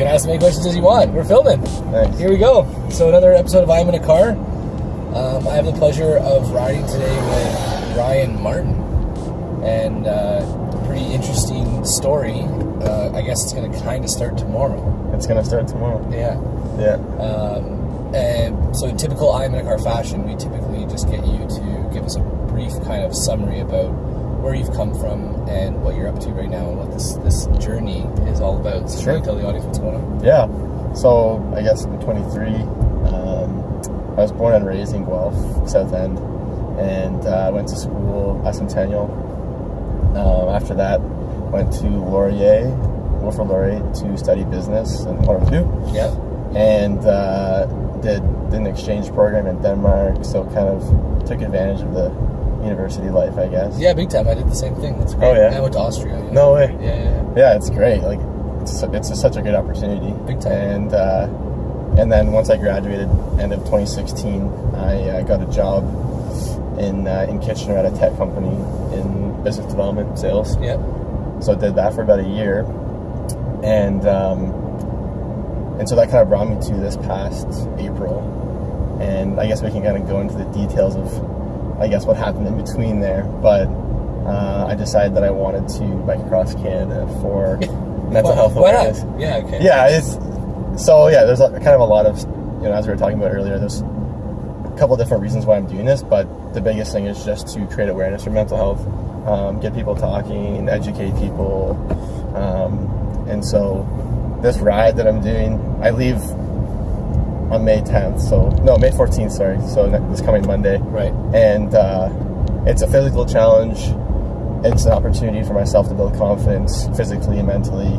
can ask as many questions as you want. We're filming. Thanks. Here we go. So another episode of I'm in a car. Um, I have the pleasure of riding today with Ryan Martin, and uh, pretty interesting story. Uh, I guess it's going to kind of start tomorrow. It's gonna start tomorrow. Yeah. Yeah. Um, and so, in typical I'm in a car fashion, we typically just get you to give us a brief kind of summary about where you've come from and what you're up to right now and what this this journey is all about. So, Sure. tell the audience what's going on? Yeah. So I guess I'm 23. Um, I was born and raised in Guelph, South End, and uh, I went to school at Centennial. Um, after that, went to Laurier, Wilfrid Laurier, to study business and what do. Yeah. and uh, did, did an exchange program in Denmark. So kind of took advantage of the university life, I guess. Yeah, big time. I did the same thing. That's great. Oh, yeah? I went to Austria. Yeah. No way. Yeah, yeah, yeah. It's great. Like it's it's such a good opportunity. Big time. And uh, and then once I graduated, end of 2016, I uh, got a job in uh, in Kitchener at a tech company in business development sales. Yeah. So I did that for about a year, and um, and so that kind of brought me to this past April, and I guess we can kind of go into the details of, I guess what happened in between there. But uh, I decided that I wanted to bike across Canada for mental health Why awareness. not? Yeah. Okay. Yeah, it's so yeah. There's a, kind of a lot of you know as we were talking about earlier. There's a couple different reasons why I'm doing this, but the biggest thing is just to create awareness for mental health, um, get people talking, educate people, um, and so this ride that I'm doing, I leave on May 10th. So no, May 14th. Sorry. So this coming Monday Right. and uh, it's a physical challenge. It's an opportunity for myself to build confidence physically and mentally.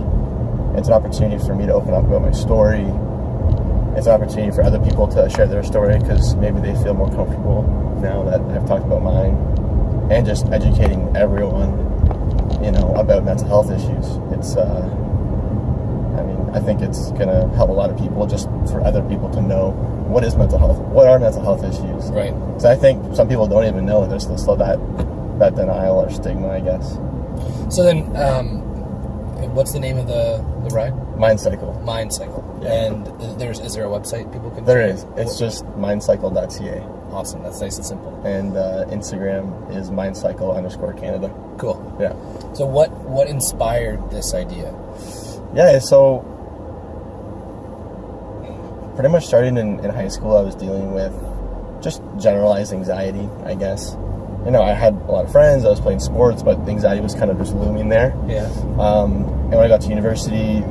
It's an opportunity for me to open up about my story. It's an opportunity for other people to share their story because maybe they feel more comfortable now that I've talked about mine. And just educating everyone, you know, about mental health issues. It's, uh, I mean, I think it's gonna help a lot of people just for other people to know what is mental health, what are mental health issues, Right. so I think some people don't even know there's still that that denial or stigma, I guess. So then, um, what's the name of the the ride? Mind cycle. Mind Cycle. Yeah. And there's is there a website people can? There is. It's just mindcycle.ca. awesome. That's nice and simple. And uh, Instagram is mindcycle underscore Canada. Cool. Yeah. So what what inspired this idea? Yeah, so pretty much starting in, in high school, I was dealing with just generalized anxiety, I guess. You know, I had a lot of friends, I was playing sports, but anxiety was kind of just looming there. Yeah. Um, and when I got to university,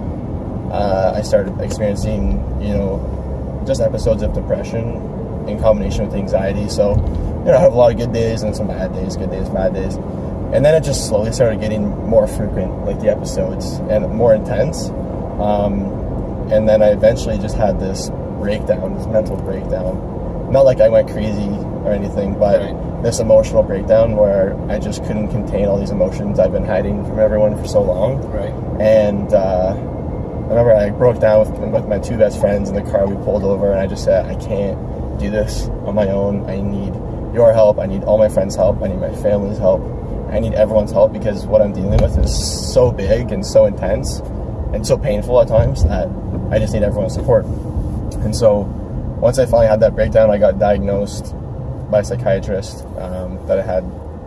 uh, I started experiencing, you know, just episodes of depression in combination with anxiety. So, you know, I have a lot of good days and some bad days, good days, bad days. And then it just slowly started getting more frequent, like the episodes, and more intense. Um, and then I eventually just had this breakdown, this mental breakdown. Not like I went crazy or anything, but Right. this emotional breakdown where I just couldn't contain all these emotions I've been hiding from everyone for so long. Right. And uh, I remember I broke down with, with my two best friends in the car. We pulled over, and I just said, I can't do this on my own. I need your help. I need all my friends' help. I need my family's help. I need everyone's help because what I'm dealing with is so big and so intense and so painful at times that I just need everyone's support. And so once I finally had that breakdown, I got diagnosed by a psychiatrist um, that I had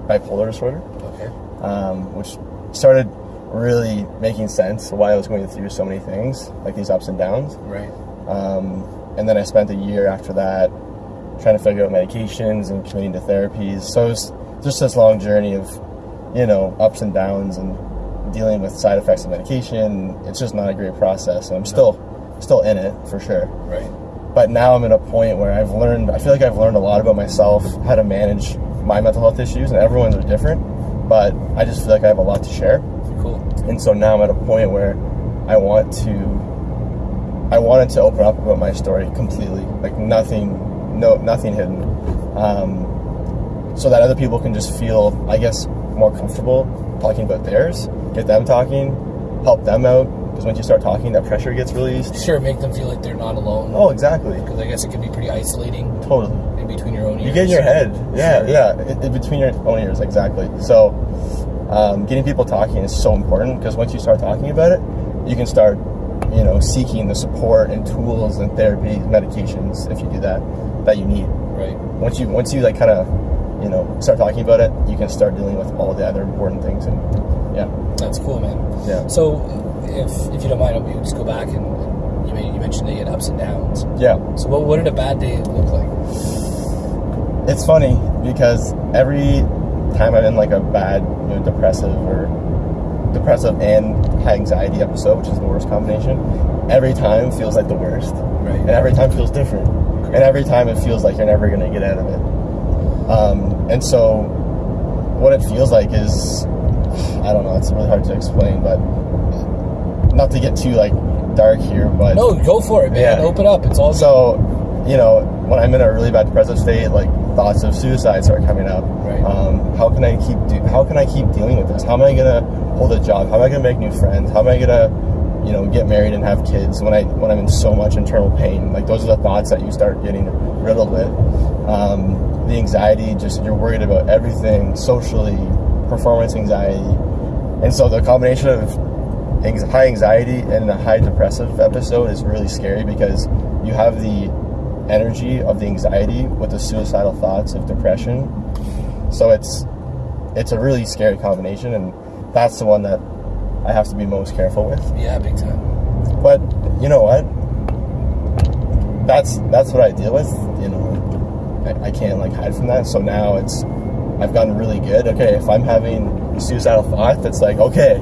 bipolar disorder Okay. um, which started really making sense why I was going through so many things, like these ups and downs. Right. Um, and then I spent a year after that trying to figure out medications and committing to therapies. So it was just this long journey of, you know, ups and downs and dealing with side effects of medication. It's just not a great process, and I'm still still in it for sure Right. but now I'm at a point where I've learned, I feel like I've learned a lot about myself, how to manage my mental health issues, and everyone's are different, but I just feel like I have a lot to share. Cool. And so now I'm at a point where I want to, I wanted to open up about my story completely, like nothing, no, nothing hidden, um, so that other people can just feel, I guess, more comfortable talking about theirs, get them talking, help them out, because once you start talking, that pressure gets released. Sure, make them feel like they're not alone. Oh, exactly. Because I guess it can be pretty isolating Totally. in between your own ears. You get in your head. Yeah, Sure. yeah. In, in between your own ears, exactly. So, um, getting people talking is so important because once you start talking about it, you can start, you know, seeking the support and tools and therapy, medications, if you do that, that you need. Right. Once you once you like kind of, you know, start talking about it, you can start dealing with all the other important things. And yeah, That's cool, man. Yeah. So, if if you don't mind, we just go back and, and you, you mentioned that you had ups and downs. yeah. So, what, what did a bad day look like? It's funny because every time I'm in like a bad, you know, depressive or depressive and high anxiety episode, which is the worst combination, every time feels like the worst. Right. And every time feels different. And every time it feels like you're never going to get out of it. Um, and so what it feels like is, I don't know, it's really hard to explain, but not to get too like dark here, but No, go for it, man. Yeah. Open up. It's all so, you know, when I'm in a really bad depressive state, like thoughts of suicide start coming up. Right. Um, how can I keep do- How can I keep dealing with this? How am I gonna hold a job? How am I gonna make new friends? How am I gonna, you know, get married and have kids when I when I'm in so much internal pain? Like those are the thoughts that you start getting riddled with. Um, the anxiety, just you're worried about everything socially, performance anxiety, and so the combination of high anxiety and a high depressive episode is really scary because you have the energy of the anxiety with the suicidal thoughts of depression. So it's it's a really scary combination, and that's the one that I have to be most careful with. yeah, big time. But you know what? That's that's what I deal with. You know, I, I can't like hide from that. So now it's I've gotten really good. Okay, if I'm having a suicidal thought, that's like okay,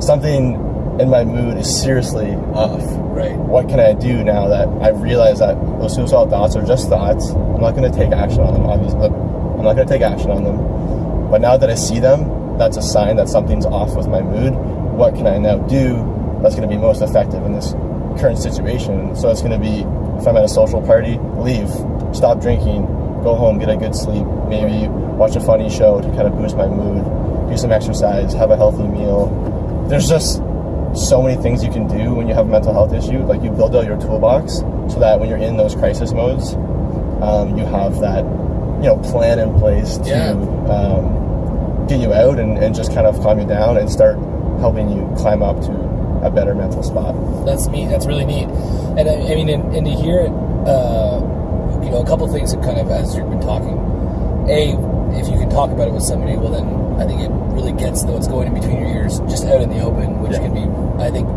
something in my mood is seriously off. Right. What can I do now that I realize that those suicidal thoughts are just thoughts? I'm not going to take action on them. Obviously, I'm not going to take action on them. But now that I see them, that's a sign that something's off with my mood. What can I now do that's going to be most effective in this current situation? So it's going to be if I'm at a social party, leave, stop drinking, go home, get a good sleep, maybe watch a funny show to kind of boost my mood, do some exercise, have a healthy meal. There's just so many things you can do when you have a mental health issue. Like you build out your toolbox so that when you're in those crisis modes, um, you have that you know plan in place to Yeah. um, get you out and, and just kind of calm you down and start helping you climb up to a better mental spot. That's neat. That's really neat. And I, I mean, and, and to hear it, uh, you know, a couple things that kind of as you've been talking. A, if you can talk about it with somebody, well, then I think it really gets what's going in between your ears just out in the open, which Yeah. can be, I think,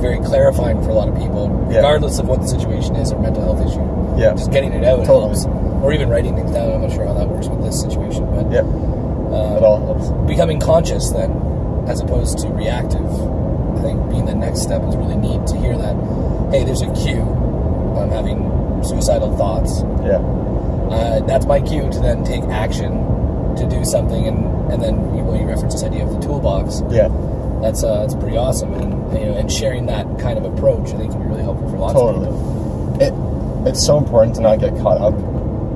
very clarifying for a lot of people, Yeah. regardless of what the situation is or mental health issue. Yeah. Just getting it out Totally. helps. Or even writing things down. I'm not sure how that works with this situation, but yeah, uh, it all helps. becoming conscious then as opposed to reactive. I think being the next step is really neat to hear that hey there's a cue i'm having suicidal thoughts. Yeah, uh, that's my cue to then take action to do something and and then you, well, you reference this idea of the toolbox. Yeah, that's uh, that's pretty awesome. And you know and sharing that kind of approach i think can be really helpful for lots totally. of people. It it's so important to not get caught up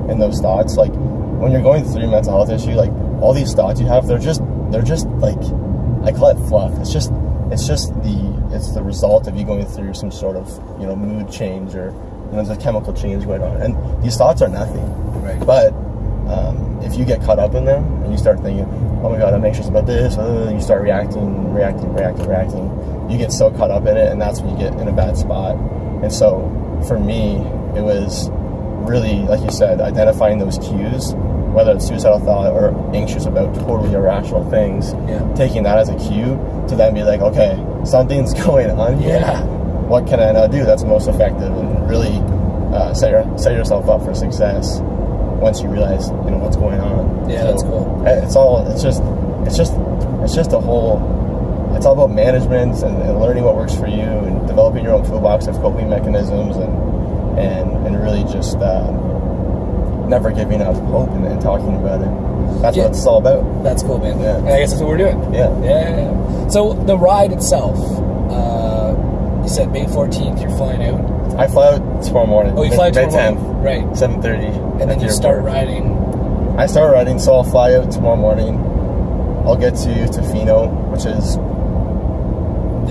in those thoughts. Like when you're going through a mental health issue, like all these thoughts you have, they're just they're just like I call it fluff. It's just it's just the it's the result of you going through some sort of you know mood change or you know there's a chemical change going on, and these thoughts are nothing. right But um, if you get caught up in them and you start thinking, "Oh my God, I'm anxious about this," uh, you start reacting, reacting, reacting, reacting. You get so caught up in it, and that's when you get in a bad spot. And so, for me, it was really, like you said, identifying those cues, whether it's suicidal thought or anxious about totally irrational things. Yeah. Taking that as a cue to then be like, okay, something's going on here Yeah. what can I now do that's most effective and really uh, set, your, set yourself up for success once you realize you know what's going on. Yeah, that's cool. uh, It's all it's just it's just it's just a whole it's all about management and, and learning what works for you and developing your own toolbox of coping mechanisms and and and really just um, never giving up hope and, and talking about it. That's Yeah. what it's all about. that's cool man Yeah. and i guess that's what we're doing Yeah. Yeah, yeah. So the ride itself, uh, you said May 14th, you're flying out. I fly out tomorrow morning. Oh, you May- fly May tomorrow 10th, morning. Right. 7:30. And then the you start riding. I start riding, so I'll fly out tomorrow morning. I'll get to Tofino, which is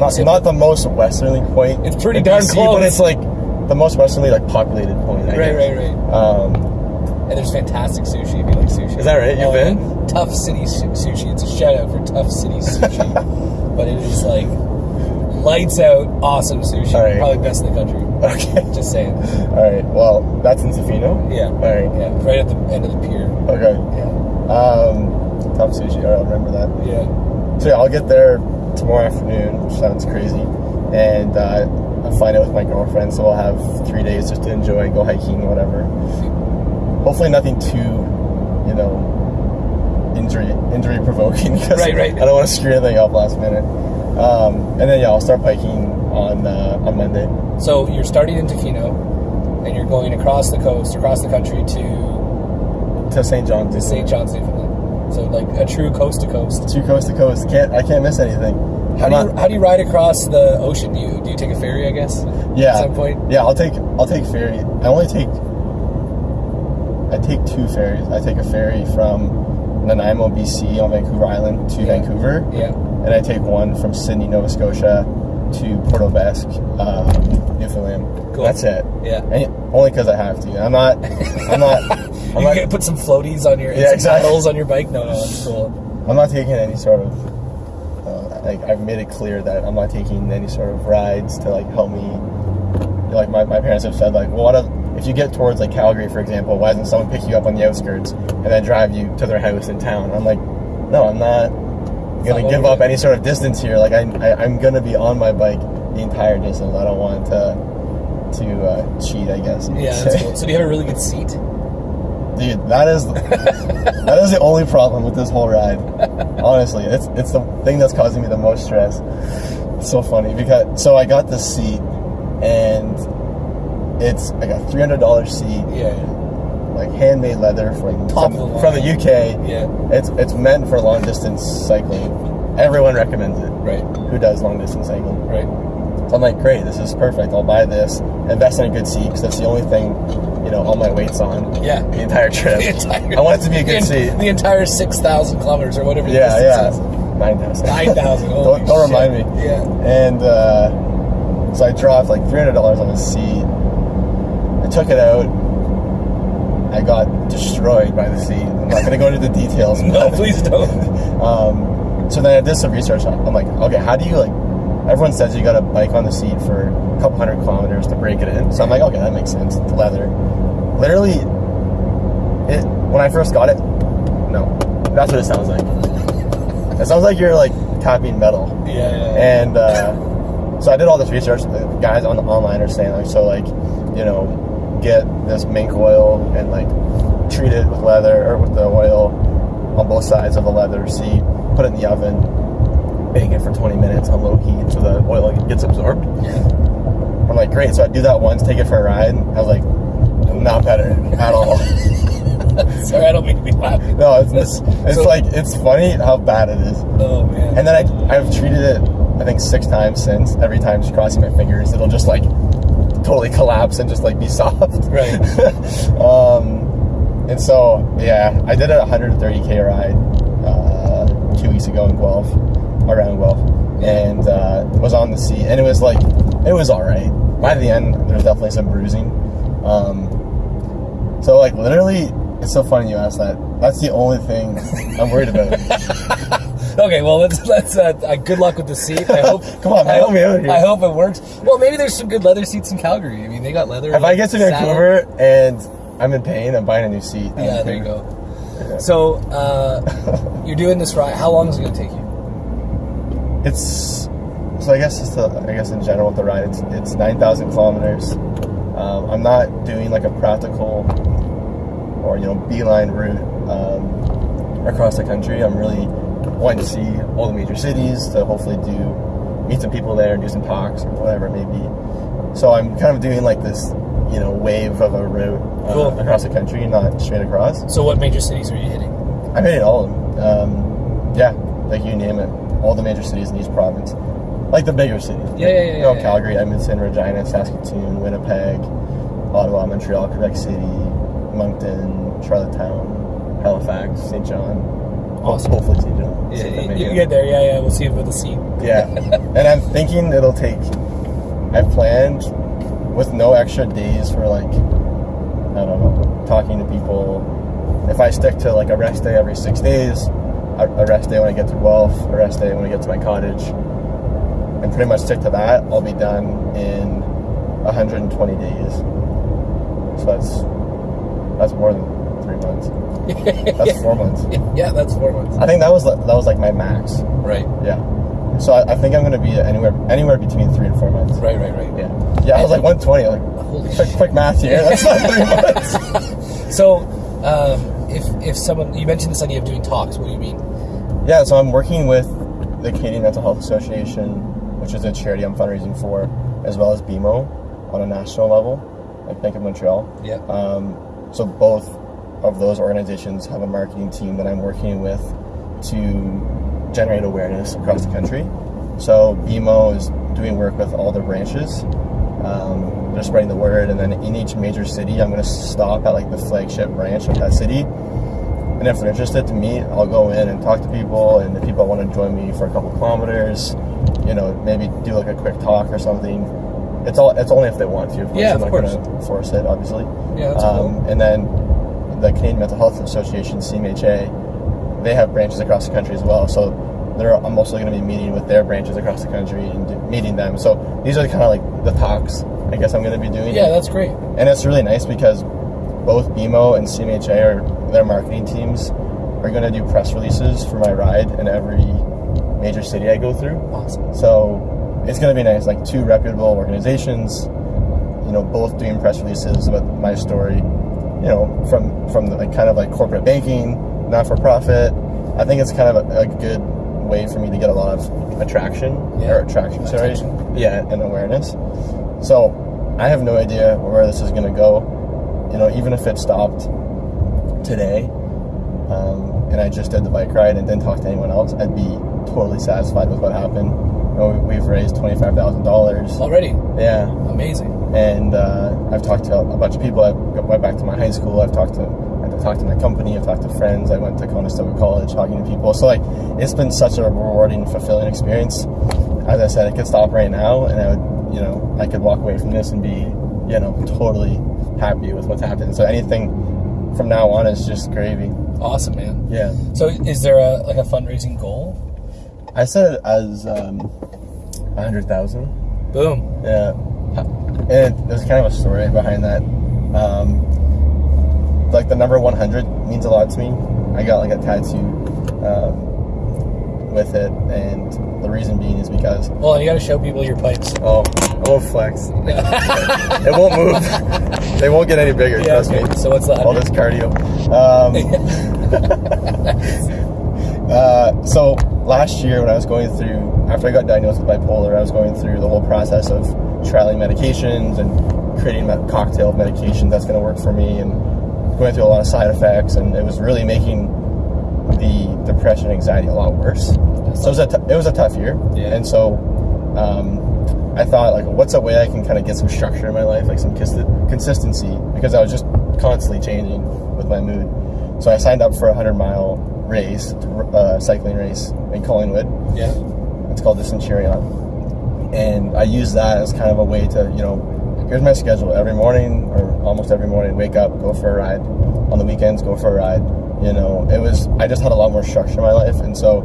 not, not the most westerly point. It's pretty darn BC, close. but it's like the most westerly, like populated point. I Right, guess. right, right. Um, And there's fantastic sushi if you like sushi. Is that right? You've Oh, been? yeah. Tough City su- Sushi. It's a shout out for Tough City Sushi. but it is like lights out, awesome sushi. Right. Probably best in the country. Okay. Just saying. All right. Well, that's in Tofino. Yeah. All right. Yeah, right at the end of the pier. Okay. Yeah. Um, top sushi. All right, I'll remember that. Yeah. So yeah, I'll get there tomorrow afternoon, which sounds crazy, and uh, I'll find out with my girlfriend. So I'll have three days just to enjoy, go hiking, whatever. Hopefully, nothing too, you know, injury injury provoking. Right, right. I don't want to screw anything up last minute. Um, and then yeah, I'll start biking on uh, on Monday. So you're starting in Tofino, and you're going across the coast, across the country to to St. John's. to St. John's, Newfoundland. So like a true coast to coast. True coast to coast. Can't I can't miss anything. How I'm do you not- how do you ride across the ocean? Do you do you take a ferry? I guess. yeah. At some point. Yeah, I'll take I'll take ferry. I only take I take two ferries. I take a ferry from Nanaimo, BC on Vancouver Island to Yeah. Vancouver. Yeah. And I take one from Sydney, Nova Scotia to Port aux Basques, um, Newfoundland. Cool. That's it. Yeah. And only because I have to. I'm not I'm not I'm not, put some floaties on your Yeah, exactly. on your bike. No, no, that's cool. I'm not taking any sort of uh, like I've made it clear that I'm not taking any sort of rides to like help me. Like my, my parents have said, like, well, what if, if you get towards like Calgary, for example, why doesn't someone pick you up on the outskirts and then drive you to their house in town? And I'm like, no, I'm not gonna give up any sort of distance here. Like I, I I'm gonna be on my bike the entire distance. I don't want to to uh, cheat, I guess. Yeah, cool. So do you have a really good seat? Dude, that is that is the only problem with this whole ride. Honestly, it's it's the thing that's causing me the most stress. It's so funny because so I got this seat and it's like a three hundred dollar seat, Yeah. like handmade leather from the from the. UK. Yeah. It's it's meant for long distance cycling. Everyone recommends it. Right. Who does long distance cycling? Right. So I'm like, great, this is perfect. I'll buy this, invest in a good seat because that's the only thing, you know, all my weight's on. Yeah. The entire trip. The entire, I want it to be a good the, seat. The entire six thousand kilometers or whatever. the Yeah, yeah. is. Nine thousand. 9,000, holy don't don't remind me. Yeah. And uh, so I dropped like three hundred dollars on the seat. I took it out. I got destroyed by the seat. I'm not gonna go into the details. No, but, please don't. Um, so then I did some research. I'm like, okay, how do you like? Everyone says you got to bike on the seat for a couple hundred kilometers to break it in. So I'm like, okay, that makes sense. It's leather. Literally, it when I first got it, no, that's what it sounds like. It sounds like you're like tapping metal. Yeah. yeah, yeah. And uh, so I did all this research. The guys on the online are saying like, so like, you know, get this mink oil and like treat it with leather or with the oil on both sides of the leather seat. Put it in the oven, bake it for 20 minutes on low heat so the oil gets absorbed. I'm like, great. So I do that once, take it for a ride. I was like, not better at all. Sorry, I don't mean to be laughing. no, it's it's, it's So- like it's funny how bad it is. Oh man. And then I, I've treated it, I think, six times since. Every time just crossing my fingers, it'll just like totally collapse and just like be soft. Right. um, and so, yeah, I did a 130k ride uh, two weeks ago in Guelph, around Guelph, and uh, was on the seat. And it was like, it was all right. By the end, there's definitely some bruising. Um, so, like, literally, it's so funny you asked that. That's the only thing I'm worried about. Okay, well let's let's. Uh, uh, good luck with the seat. I hope. Come on, man, I help hope, me out here. I hope it works. Well, maybe there's some good leather seats in Calgary. I mean, they got leather. If I get to. Vancouver and I'm in pain, I'm buying a new seat. Yeah, there you go. So uh, you're doing this ride. How long is it going to take you? It's so I guess it's the I guess in general with the ride, it's it's nine thousand kilometers. Um, I'm not doing like a practical or you know beeline route um, across the country. I'm really wanting to see all the major cities to hopefully do meet some people there, and do some talks or whatever it may be. So I'm kind of doing like this you know wave of a route uh, Cool. across the country, not straight across. So what major cities are you hitting? I made it all of them. Um, yeah, like you name it, all the major cities in each province, like the bigger cities. Yeah, yeah, yeah, You know, yeah, Calgary, Edmonton, Regina, Saskatoon, Winnipeg, Ottawa, Montreal, Quebec City, Moncton, Charlottetown, Halifax, St. John. Awesome. Hopefully St. John. Yeah, See if you, you get there. Yeah, yeah. We'll see about the seat. Yeah, and I'm thinking it'll take. I planned with no extra days for like, I don't know, talking to people. If I stick to like a rest day every six days, a a rest day when I get to Guelph, a rest day when I get to my cottage, and pretty much stick to that, I'll be done in 120 days. So that's that's more than three months. That's four months. yeah, that's four months. I think that was that was like my max. Right, Yeah. So I, I think I'm gonna be anywhere anywhere between three and four months. right, right, right. Yeah. Yeah. I was like 120. Like Holy quick, shit. quick math here. That's not three months. So, um, if if someone you mentioned this idea of doing talks, what do you mean? Yeah, so I'm working with the Canadian Mental Health Association, which is a charity I'm fundraising for, as well as BMO on a national level, like Bank of Montreal. Yeah. Um, so both of those organizations have a marketing team that I'm working with to generate awareness across the country. So BMO is doing work with all the branches. Um, they're spreading the word, and then in each major city, I'm going to stop at like the flagship branch of that city. And if they're interested to meet, I'll go in and talk to people. And if people want to join me for a couple kilometers, you know, maybe do like a quick talk or something. It's all. It's only if they want to. Of course. Yeah, I'm of not course. going to force it, obviously. Yeah, that's Um, cool. and then the Canadian Mental Health Association, CMHA, they have branches across the country as well. So they're, I'm also going to be meeting with their branches across the country and meeting them. So these are kind of like the talks I guess I'm going to be doing. Yeah, that's great. and it's really nice because both BMO and CMHA are their marketing teams are going to do press releases for my ride in every major city I go through. Awesome. So it's going to be nice, like two reputable organizations, you know, both doing press releases with my story, you know, from from the, like kind of like corporate banking, not for profit. I think it's kind of a, a good way for me to get a lot of attraction Yeah. or attraction, sorry, yeah, and awareness. So I have no idea where this is going to go. You know, even if it stopped today, um, and I just did the bike ride and didn't talk to anyone else, I'd be totally satisfied with what happened. You know, we've raised twenty five thousand dollars. Already, Yeah, amazing. And uh, I've talked to a bunch of people. I went back to my high school. I've talked to I've talked to my company. I've talked to friends. I went to Conestoga College talking to people. So like, it's been such a rewarding, fulfilling experience. As I said, I could stop right now, and I would, you know, I could walk away from this and be, you know, totally happy with what's happened. So anything from now on is just gravy. Awesome, man. Yeah. So, is there a like a fundraising goal? I said it as um, a hundred thousand. Boom. Yeah. And there's kind of a story behind that. Um, like the number 100 means a lot to me. I got like a tattoo um, with it, and the reason being is because Well, you got to show people your pipes. oh, I won't flex. it won't move. they won't get any bigger. Yeah. trust me. So what's that? All this cardio. Um, uh, so last year when I was going through, after I got diagnosed with bipolar, I was going through the whole process of trialing medications and creating a cocktail of medication that's going to work for me and going through a lot of side effects. And it was really making the depression and anxiety a lot worse. So it was a, t- it was a tough year. Yeah. And so um, I thought, like, what's a way I can kind of get some structure in my life, like some cons- consistency, because I was just constantly changing with my mood. So I signed up for a 100 mile race, uh, cycling race in Collingwood. yeah. It's called the Centurion. And I use that as kind of a way to, you know, here's my schedule. Every morning or almost every morning, wake up, go for a ride. On the weekends, go for a ride. You know, it was, I just had a lot more structure in my life. And so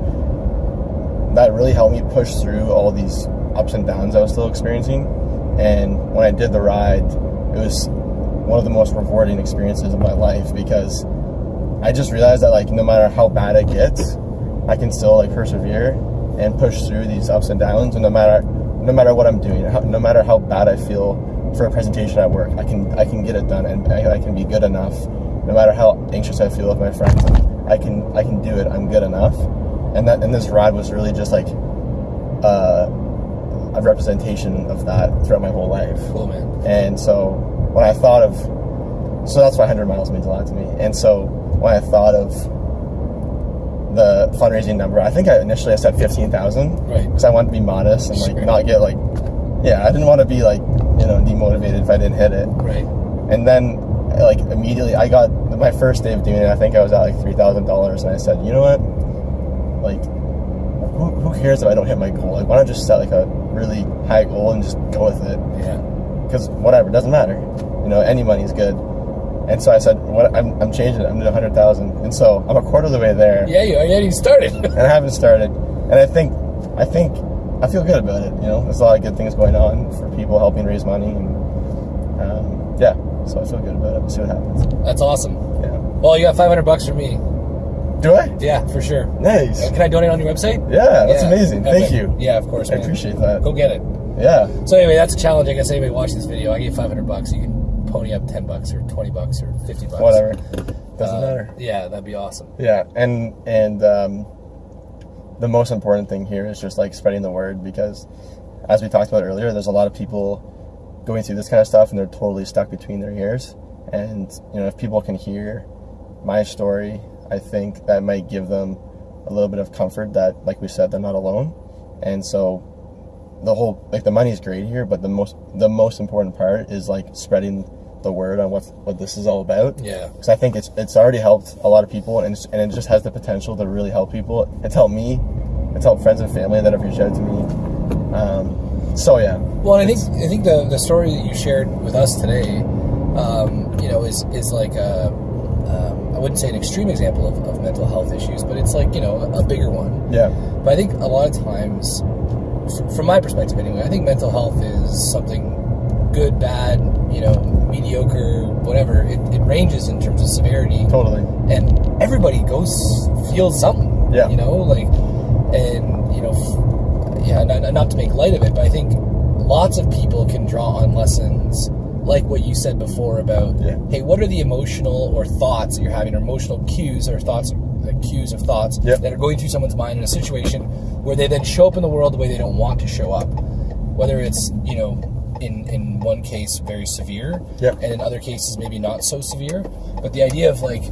that really helped me push through all these ups and downs I was still experiencing. And when I did the ride, it was one of the most rewarding experiences of my life because I just realized that like no matter how bad it gets, I can still like persevere and push through these ups and downs. And no matter no matter what I'm doing, no matter how bad I feel for a presentation at work, I can I can get it done and I, I can be good enough. No matter how anxious I feel with my friends, I can I can do it. I'm good enough. And that and this ride was really just like uh, a representation of that throughout my whole life. Cool, man. And so when I thought of, so that's why 100 miles means a lot to me. And so when I thought of the fundraising number, I think I initially I said 15,000 Right. because I wanted to be modest and like Sure. not get like, yeah, I didn't want to be like, you know, demotivated if I didn't hit it. Right. And then like immediately I got my first day of doing it, I think I was at like $3,000 and I said, you know what? Like, who, who cares if I don't hit my goal? Like, why not just set like a really high goal and just go with it? Yeah. because whatever, it doesn't matter. You know, any money's good. And so I said, what, I'm, I'm changing it. I'm doing 100,000. And so I'm a quarter of the way there Yeah. You. Yeah. You started. and I haven't started. And I think, I think I feel good about it. You know, there's a lot of good things going on for people helping raise money, and um, yeah, so I feel good about it. We'll see what happens. That's awesome. Yeah. Well, you got 500 bucks from me. Do I? Yeah, for sure. Nice. Can I donate on your website? Yeah, that's Yeah. amazing. Thank you. Yeah, of course. I appreciate that. Go get it. Yeah. So anyway, that's a challenge. I guess anybody watching this video, I gave 500 bucks. You can pony up 10 bucks or 20 bucks or 50 bucks. Whatever. Doesn't Uh, matter. Yeah, that'd be awesome. Yeah, and and um, the most important thing here is just like spreading the word because, as we talked about earlier, there's a lot of people going through this kind of stuff and they're totally stuck between their ears. And you know, if people can hear my story, I think that might give them a little bit of comfort that, like we said, they're not alone. And so, the whole like the money's great here, but the most the most important part is like spreading the word on what what this is all about Yeah. because I think it's it's already helped a lot of people, and it's, and it just has the potential to really help people. It's helped me. It's helped friends and family that have reached out to me. Um, so yeah, Well, I think I think the the story that you shared with us today, um, you know, is is like a um, I wouldn't say an extreme example of, of mental health issues, but it's like you know a, a bigger one. yeah, But I think a lot of times, from my perspective anyway, I think mental health is something good, bad, you know, mediocre, whatever. It, it ranges in terms of severity, totally. and everybody goes feels something. Yeah. You know, like, and you know, f- yeah, not, not to make light of it, but I think lots of people can draw on lessons like what you said before about, Yeah. hey, what are the emotional or thoughts that you're having, or emotional cues or thoughts, uh, cues of thoughts Yep. that are going through someone's mind in a situation where they then show up in the world the way they don't want to show up, whether it's you know. In, in one case, very severe, Yep. and in other cases, maybe not so severe. But the idea of like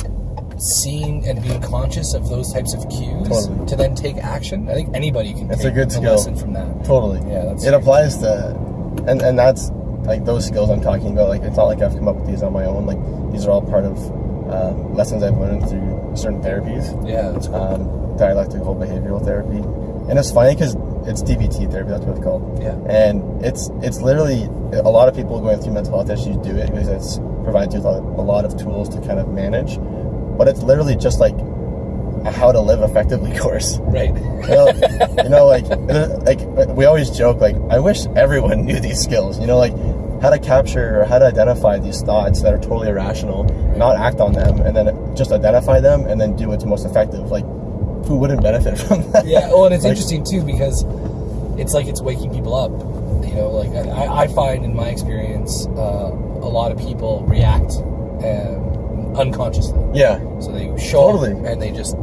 seeing and being conscious of those types of cues Totally. to then take action. I think anybody can It's take a good skill. lesson from that. Totally. Yeah, that's it great. applies to, and and that's like those skills I'm talking about. Like it's not like I've come up with these on my own. Like these are all part of um, lessons I've learned through certain therapies. Yeah, that's cool. um, dialectical behavioral therapy, and it's funny because it's DBT therapy. That's what it's called. Yeah. And it's it's literally a lot of people going through mental health issues do it because it's provides you with a a lot of tools to kind of manage, but it's literally just like a how to live effectively course. right. You know, you know, like like we always joke like I wish everyone knew these skills. You know, like how to capture or how to identify these thoughts that are totally irrational, not act on them, and then just identify them and then do what's most effective. Like, who wouldn't benefit from that? yeah. Well, and it's Like, interesting too because it's like it's waking people up. You know, like I, I find in my experience, uh, a lot of people react um, unconsciously. Yeah, So they show Totally. up and they just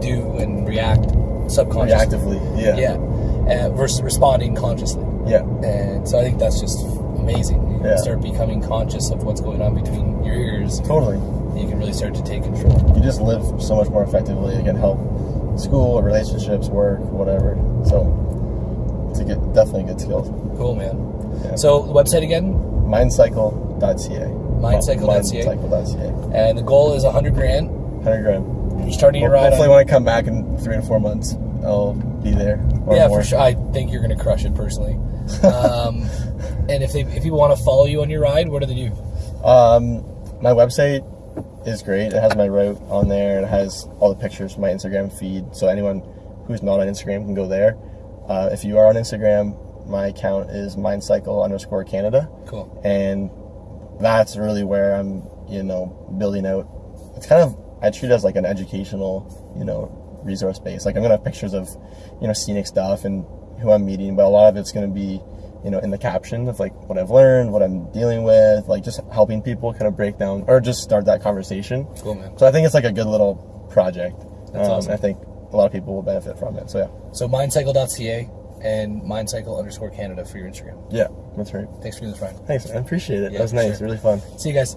do and react subconsciously. reactively. Yeah, Yeah. Uh, versus responding consciously. yeah, And so I think that's just amazing. You Yeah. start becoming conscious of what's going on between your ears. totally. You can really start to take control. You just live so much more effectively. It can help school, relationships, work, whatever. So it's a good, definitely good skill. Cool, man. Yeah. So the website again, Mindcycle.ca. Mindcycle.ca. Mindcycle.ca. and the goal is 100 grand. 100 grand. You're starting your ride hopefully, on. when I come back in three to four months, I'll be there. yeah, more. for sure. I think you're going to crush it personally. Um, and if they if people want to follow you on your ride, what do they do? Um, my website is great. It has my route on there. It has all the pictures from my Instagram feed. So anyone who's not on Instagram can go there. Uh, if you are on Instagram, my account is mindcycle underscore Canada, Cool. and that's really where I'm, you know, building out. It's kind of I treat it as like an educational, you know, resource base. Like I'm gonna have pictures of, you know, scenic stuff and who I'm meeting, but a lot of it's gonna be, you know, in the caption of like what I've learned, what I'm dealing with, like just helping people kind of break down or just start that conversation. Cool, man. So I think it's like a good little project. That's Um, awesome. I think a lot of people will benefit from it. So yeah, So mindcycle.ca and mindcycle underscore Canada for your Instagram. yeah, that's right. Thanks for doing this, Ryan. Thanks, I appreciate it. Yeah, that was nice, sure. really fun. See you guys.